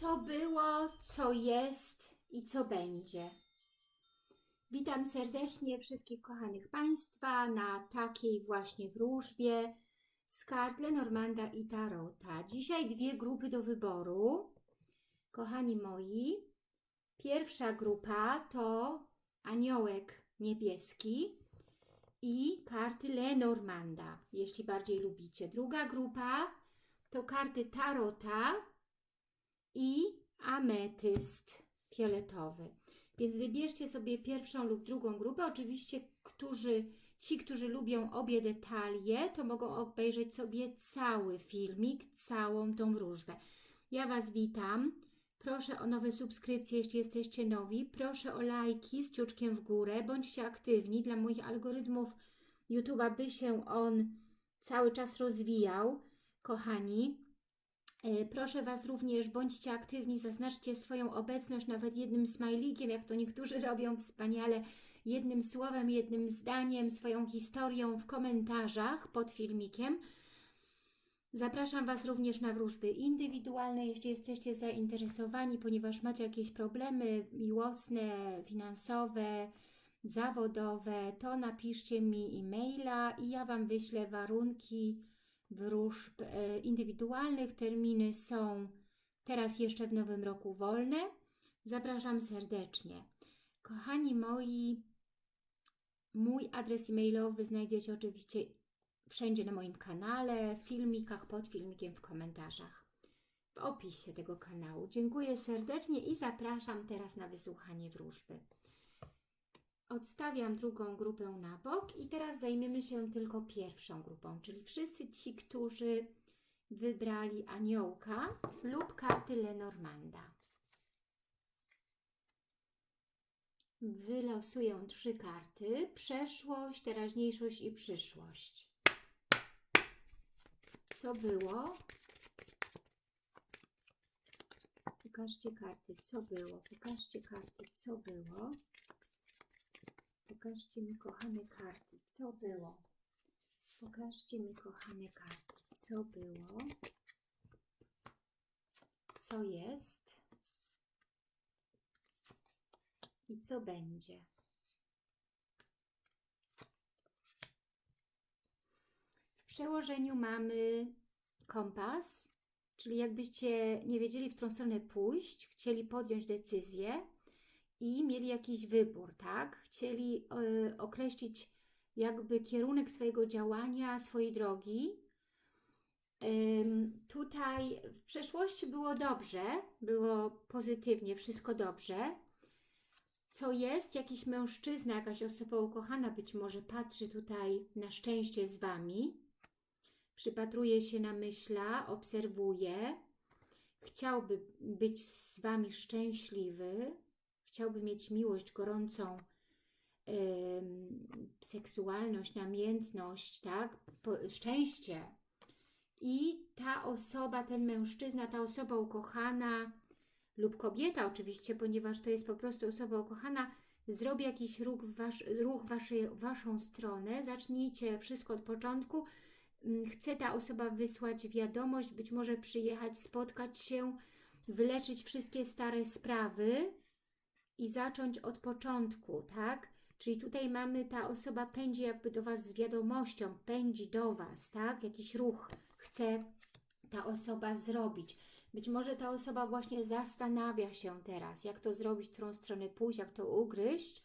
co było, co jest i co będzie. Witam serdecznie wszystkich kochanych Państwa na takiej właśnie wróżbie z kart Lenormanda i Tarota. Dzisiaj dwie grupy do wyboru. Kochani moi, pierwsza grupa to aniołek niebieski i karty Lenormanda, jeśli bardziej lubicie. Druga grupa to karty Tarota i ametyst fioletowy. Więc wybierzcie sobie pierwszą lub drugą grupę. Oczywiście, którzy, ci, którzy lubią obie detalie, to mogą obejrzeć sobie cały filmik, całą tą wróżbę. Ja Was witam. Proszę o nowe subskrypcje, jeśli jesteście nowi. Proszę o lajki z ciuczkiem w górę. Bądźcie aktywni dla moich algorytmów YouTube'a, by się on cały czas rozwijał. Kochani, Proszę Was również, bądźcie aktywni, zaznaczcie swoją obecność nawet jednym smajlikiem, jak to niektórzy robią wspaniale, jednym słowem, jednym zdaniem, swoją historią w komentarzach pod filmikiem. Zapraszam Was również na wróżby indywidualne, jeśli jesteście zainteresowani, ponieważ macie jakieś problemy miłosne, finansowe, zawodowe, to napiszcie mi e-maila i ja Wam wyślę warunki wróżb e, indywidualnych. Terminy są teraz jeszcze w nowym roku wolne. Zapraszam serdecznie. Kochani moi, mój adres e-mailowy znajdziecie oczywiście wszędzie na moim kanale, w filmikach, pod filmikiem, w komentarzach, w opisie tego kanału. Dziękuję serdecznie i zapraszam teraz na wysłuchanie wróżby. Odstawiam drugą grupę na bok i teraz zajmiemy się tylko pierwszą grupą, czyli wszyscy ci, którzy wybrali aniołka lub karty Lenormanda. Wylosuję trzy karty, przeszłość, teraźniejszość i przyszłość. Co było? Pokażcie karty, co było? Pokażcie karty, co było? Pokażcie mi, kochane karty, co było. Pokażcie mi, kochane karty, co było. Co jest. I co będzie. W przełożeniu mamy kompas, czyli jakbyście nie wiedzieli, w którą stronę pójść, chcieli podjąć decyzję, i mieli jakiś wybór, tak? Chcieli y, określić jakby kierunek swojego działania, swojej drogi. Tutaj w przeszłości było dobrze, było pozytywnie, wszystko dobrze. Co jest? Jakiś mężczyzna, jakaś osoba ukochana być może patrzy tutaj na szczęście z Wami, przypatruje się na myśla, obserwuje, chciałby być z Wami szczęśliwy, chciałby mieć miłość gorącą, yy, seksualność, namiętność, tak? Po, szczęście. I ta osoba, ten mężczyzna, ta osoba ukochana lub kobieta oczywiście, ponieważ to jest po prostu osoba ukochana, zrobi jakiś ruch w, ruch waszej, waszą stronę, zacznijcie wszystko od początku, chce ta osoba wysłać wiadomość, być może przyjechać, spotkać się, wyleczyć wszystkie stare sprawy, i zacząć od początku, tak? Czyli tutaj mamy, ta osoba pędzi jakby do Was z wiadomością, pędzi do Was, tak? Jakiś ruch chce ta osoba zrobić. Być może ta osoba właśnie zastanawia się teraz, jak to zrobić, którą stronę pójść, jak to ugryźć,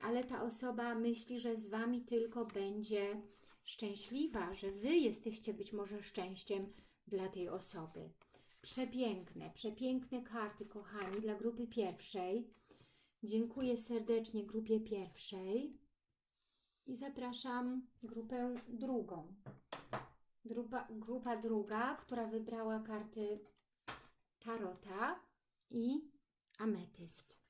ale ta osoba myśli, że z Wami tylko będzie szczęśliwa, że Wy jesteście być może szczęściem dla tej osoby. Przepiękne, przepiękne karty, kochani, dla grupy pierwszej. Dziękuję serdecznie grupie pierwszej i zapraszam grupę drugą. Grupa, grupa druga, która wybrała karty Tarota i Ametyst.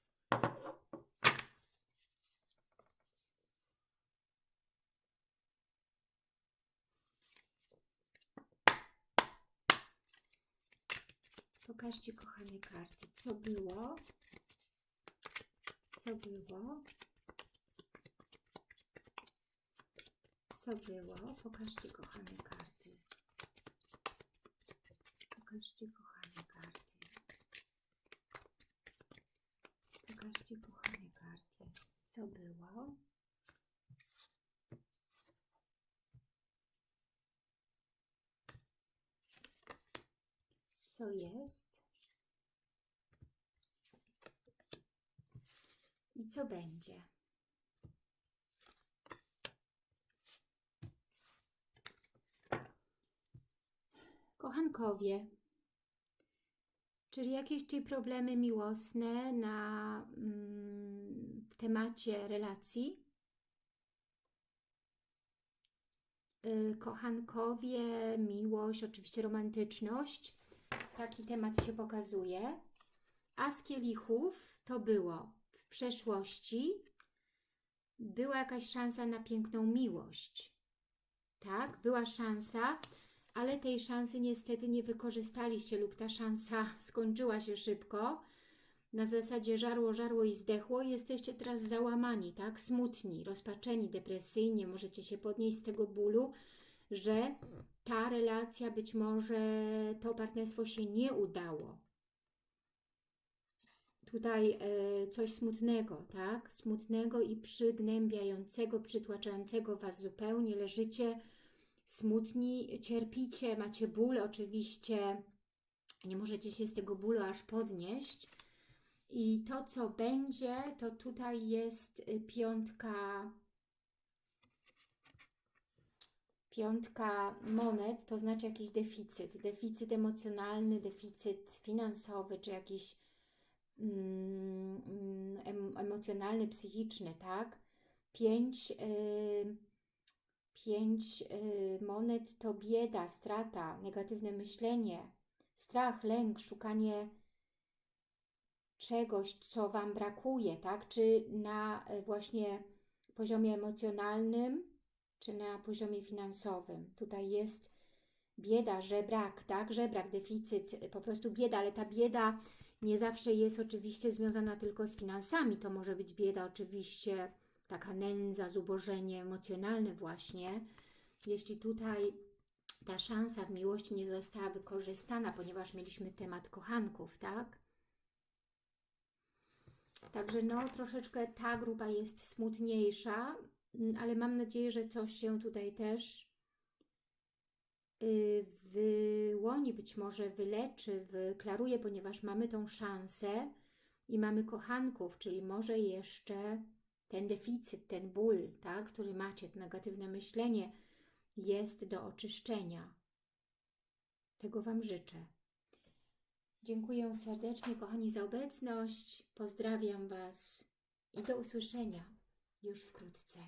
Pokażcie, kochane karty, co było co było, co było, pokażcie kochane karty, pokażcie kochane karty, pokażcie kochane karty, co było, co jest, I co będzie? Kochankowie, czyli jakieś tutaj problemy miłosne na, mm, w temacie relacji? Y, Kochankowie, miłość, oczywiście romantyczność. Taki temat się pokazuje. A z kielichów to było przeszłości. Była jakaś szansa na piękną miłość. Tak, była szansa, ale tej szansy niestety nie wykorzystaliście lub ta szansa skończyła się szybko. Na zasadzie żarło, żarło i zdechło. Jesteście teraz załamani, tak? Smutni, rozpaczeni, depresyjnie. Możecie się podnieść z tego bólu, że ta relacja, być może to partnerstwo się nie udało. Tutaj e, coś smutnego, tak? Smutnego i przygnębiającego, przytłaczającego Was zupełnie. Leżycie smutni, cierpicie, macie ból oczywiście. Nie możecie się z tego bólu aż podnieść. I to, co będzie, to tutaj jest y, piątka piątka monet, to znaczy jakiś deficyt, deficyt emocjonalny, deficyt finansowy, czy jakiś emocjonalny, psychiczny, tak? Pięć, y, pięć y, monet to bieda, strata, negatywne myślenie, strach, lęk, szukanie czegoś, co Wam brakuje, tak? Czy na y, właśnie poziomie emocjonalnym, czy na poziomie finansowym. Tutaj jest bieda, żebrak, tak? Żebrak, deficyt, po prostu bieda, ale ta bieda nie zawsze jest oczywiście związana tylko z finansami. To może być bieda oczywiście, taka nędza, zubożenie emocjonalne właśnie. Jeśli tutaj ta szansa w miłości nie została wykorzystana, ponieważ mieliśmy temat kochanków, tak? Także no, troszeczkę ta grupa jest smutniejsza, Mm, ale mam nadzieję, że coś się tutaj też wyłoni, być może wyleczy, wyklaruje, ponieważ mamy tą szansę i mamy kochanków, czyli może jeszcze ten deficyt, ten ból, tak, który macie, to negatywne myślenie jest do oczyszczenia. Tego Wam życzę. Dziękuję serdecznie, kochani, za obecność. Pozdrawiam Was i do usłyszenia już wkrótce.